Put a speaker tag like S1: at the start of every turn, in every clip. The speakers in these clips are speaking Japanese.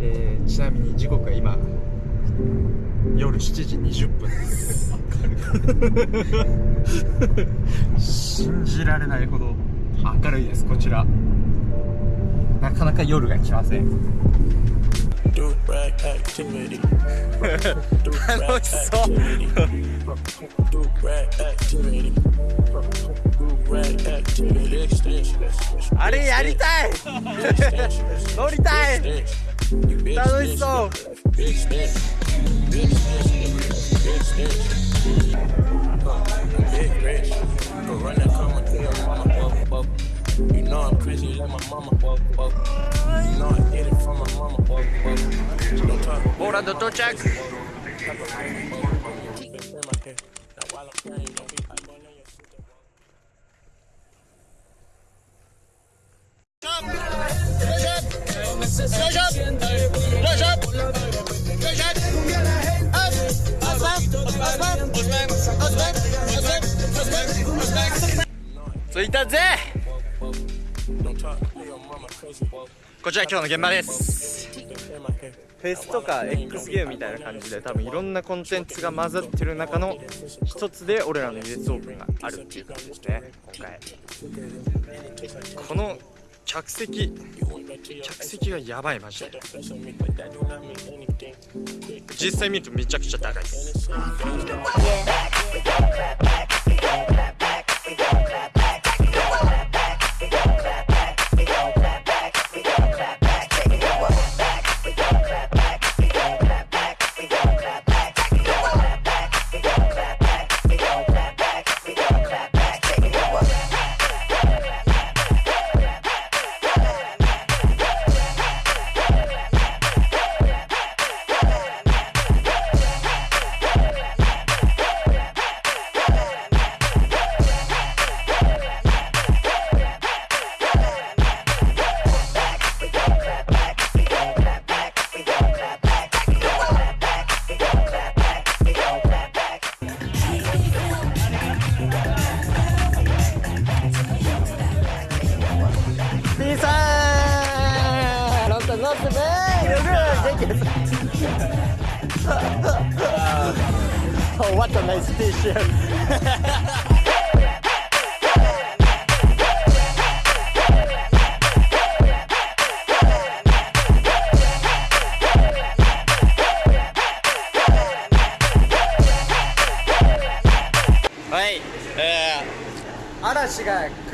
S1: えー、ちなみに時刻は今夜7時20分です。信じられないほど明るいですこちら。なかなか夜が来ません。楽しそうあれやりたい乗りたい楽しそう You know I'm crazy like my mama. So いたぜ。こちら今日の現場です。フェスとか X ゲームみたいな感じで多分いろんなコンテンツが混ざってる中の一つで俺らの US オープンがあるっていう感じですね今回。この客席。客席がやばいマジで。実際見るとめちゃくちゃ高いです。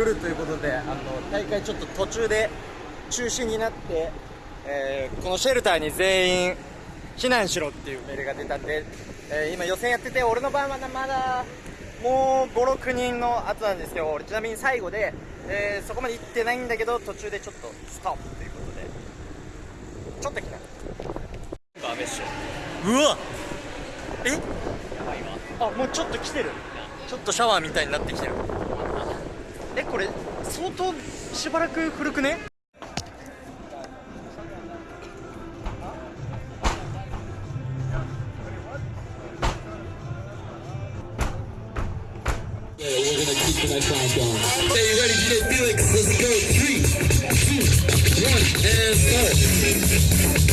S1: 来るということであの大会ちょっと途中で中止になって、えー、このシェルターに全員避難しろっていう命令が出たんで、えー、今予選やってて俺の番はまだもう56人の後なんですけど俺ちなみに最後で、えー、そこまで行ってないんだけど途中でちょっとストップということで。ちょっと来た。ダメっしょうわ。え？やばいわ。あもうちょっと来てる。ちょっとシャワーみたいになってきてるえこれ相当しばらく古くね
S2: Felix? Let's go. Three, two, one, and start.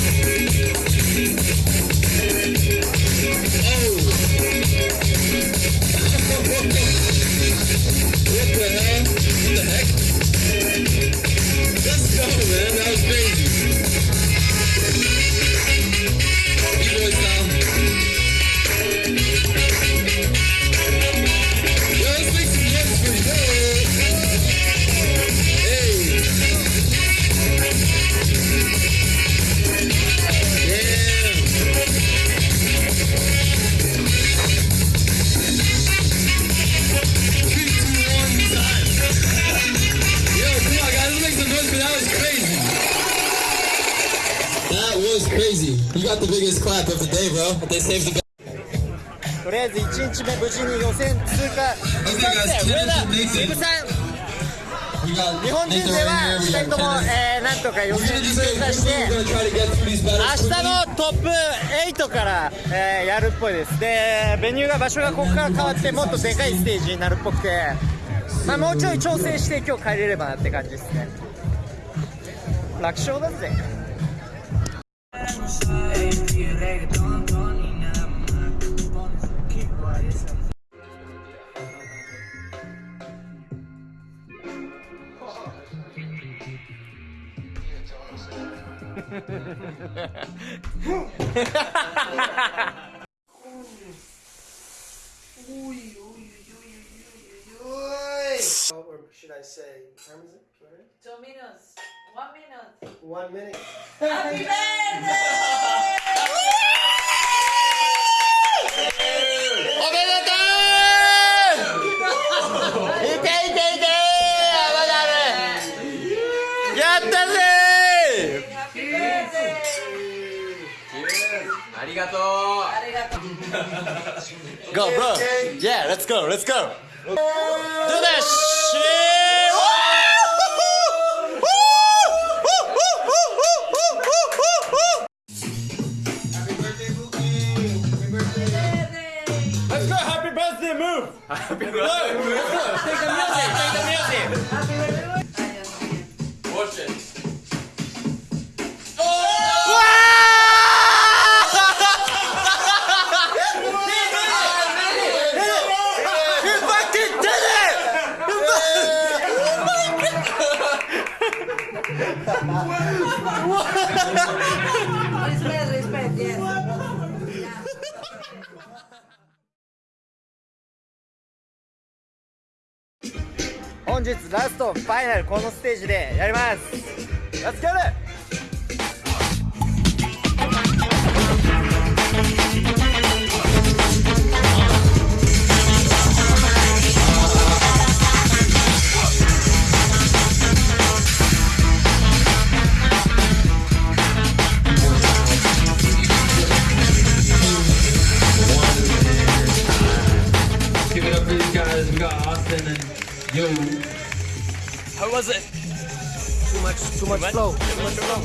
S2: Got the biggest clap of the day, bro. They saved the とりあえず1日目無事に予選通過したんで上田イブさん日本人では2人とも、えー、なんとか予選通過して明日のトップ8から、えー、やるっぽいですでベニューが場所がここから変わってもっとでかいステージになるっぽくて、まあ、もうちょい調整して今日帰れればなって感じですね楽勝だぜ
S1: should I say, time is it?
S3: Two minutes. One minute.
S1: One minute.
S3: Happy birthday!
S4: おめでとういていていてまだあるやったぜ
S3: Happy birthday!
S4: ありがとう
S3: ありがとう。
S4: Go bro Yeah let's go let's go Do that shit
S1: 本日ラストファイナルこのステージでやります。
S2: ラッツ Yo.
S1: How was it? Too much, too much flow.
S2: Next up,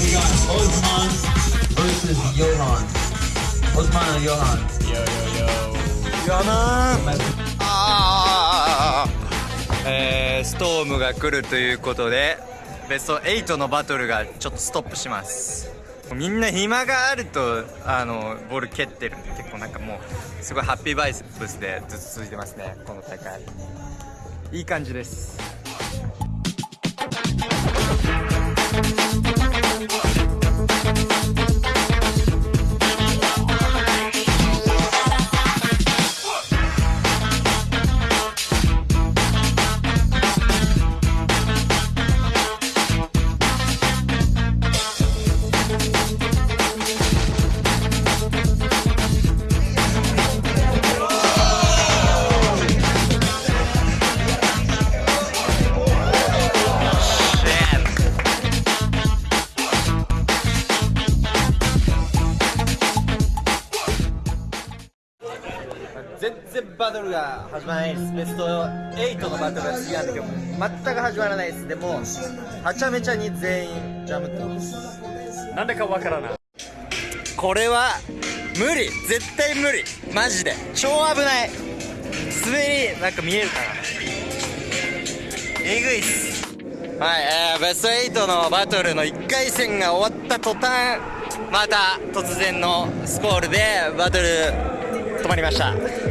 S2: we got Osman versus Johan. Osman and Johan.
S1: やなあーえー、ストームが来るということでベスト8のバトルがちょっとストップしますみんな暇があるとあのボール蹴ってるんで結構なんかもうすごいハッピーバイブスでずっと続いてますねこの大会いい感じです。バトルが始まらないです。ベスト8のバトルが次なんだけど全く始まらないです。でもはちゃめちゃに全員ジャムってますなんでかわからない。これは無理。絶対無理。マジで。超危ない。滑りなんか見えるかなえぐいっす。はい、えー、ベスト8のバトルの1回戦が終わった途端また突然のスコールでバトル止まりました。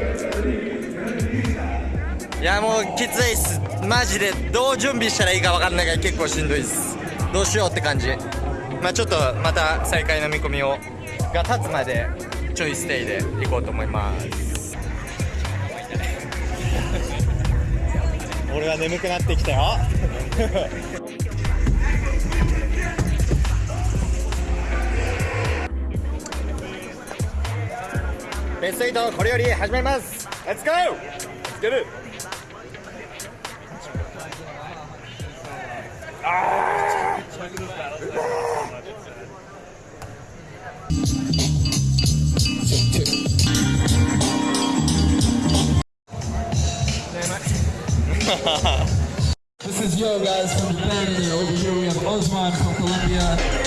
S1: いやもうきついっす。マジでどう準備したらいいか分かんないから結構しんどいっす。どうしようって感じ。まあちょっとまた再開の見込みをが立つまでちょいステイで行こうと思います。俺は眠くなってきたよ。ベスト8これより始まります。Let's go! Let's get it!
S2: This is Yo guys from Japan. and Over here we have Osman from Colombia.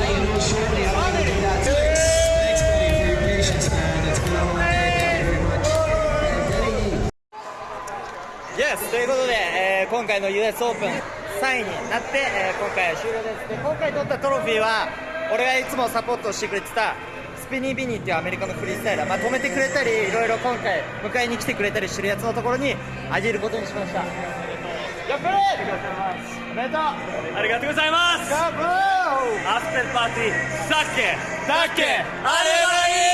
S2: Thank you very much. And Denny,
S1: Yes ということで、えー今回の US オープン3位になって、えー今回は終了ですで今回取ったトロフィーは俺がいつもサポートしてくれてたスピニービニーっていうアメリカのフリースタイラー、まあ、止めてくれたりいろいろ今回迎えに来てくれたりしてるやつのところにあげることにしました。やっぱりおめでとう
S5: ありがとうございます。
S1: ガブー
S5: アフターパーティー。さっけ
S1: だっけあれはいい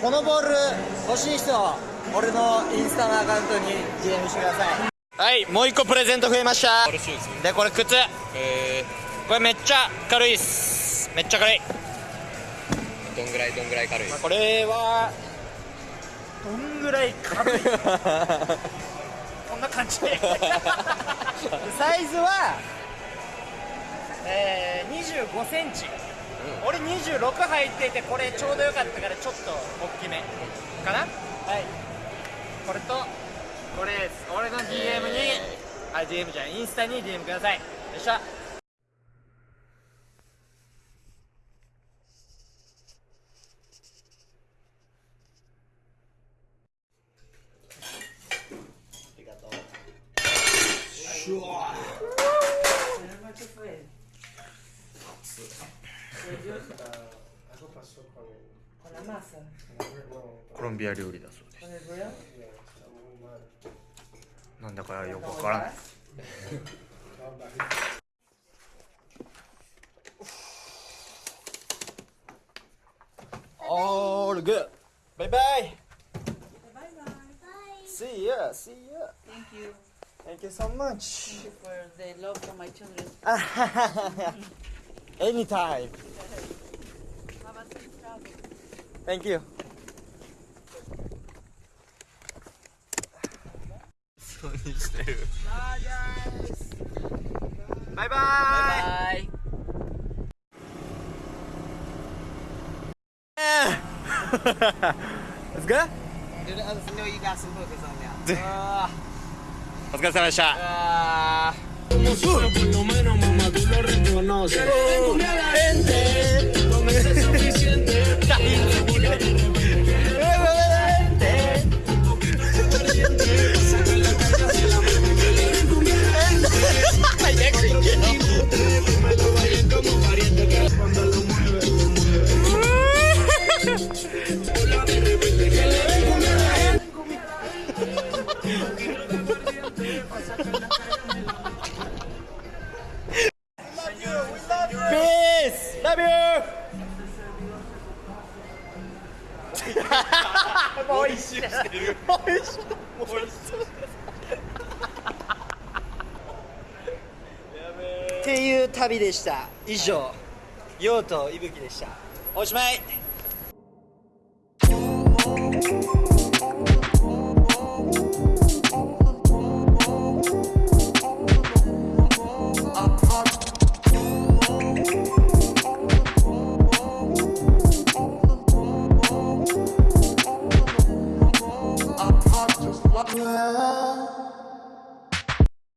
S1: このボール欲しい人俺のインスタのアカウントに DM してくださいはいもう一個プレゼント増えました。でこれ靴。これめっちゃ軽いっす。めっちゃ軽い。
S6: どんぐらいどんぐらい軽い？
S1: まあこれはどんぐらい軽い？こんな感じで。サイズは、えー、25センチ、俺26入っててこれちょうどよかったからちょっと大きめかな。はい。これとこれです俺の DM に、あ DM じゃないインスタに DM くださいよっしゃありがとう
S4: Con la masa.
S1: コロンビア料理だそうです. なんだかよくわからん All good. Bye bye.
S4: Bye bye.
S1: See ya. See ya.
S4: Thank you.
S1: Thank you so much.
S4: Thank you for the love for my children.
S1: Anytime.
S4: Have a safe travel.
S1: Thank you. してる。バイバイ。
S4: Bye.
S1: Let's go.
S6: No, you got some hookers on now.
S1: お疲れ様でした。
S7: Por lo menos, mamá, tú lo reconoces. Con eso es suficiente.
S1: っていう旅でした。以上、ヨウとイブキでした。おしまい。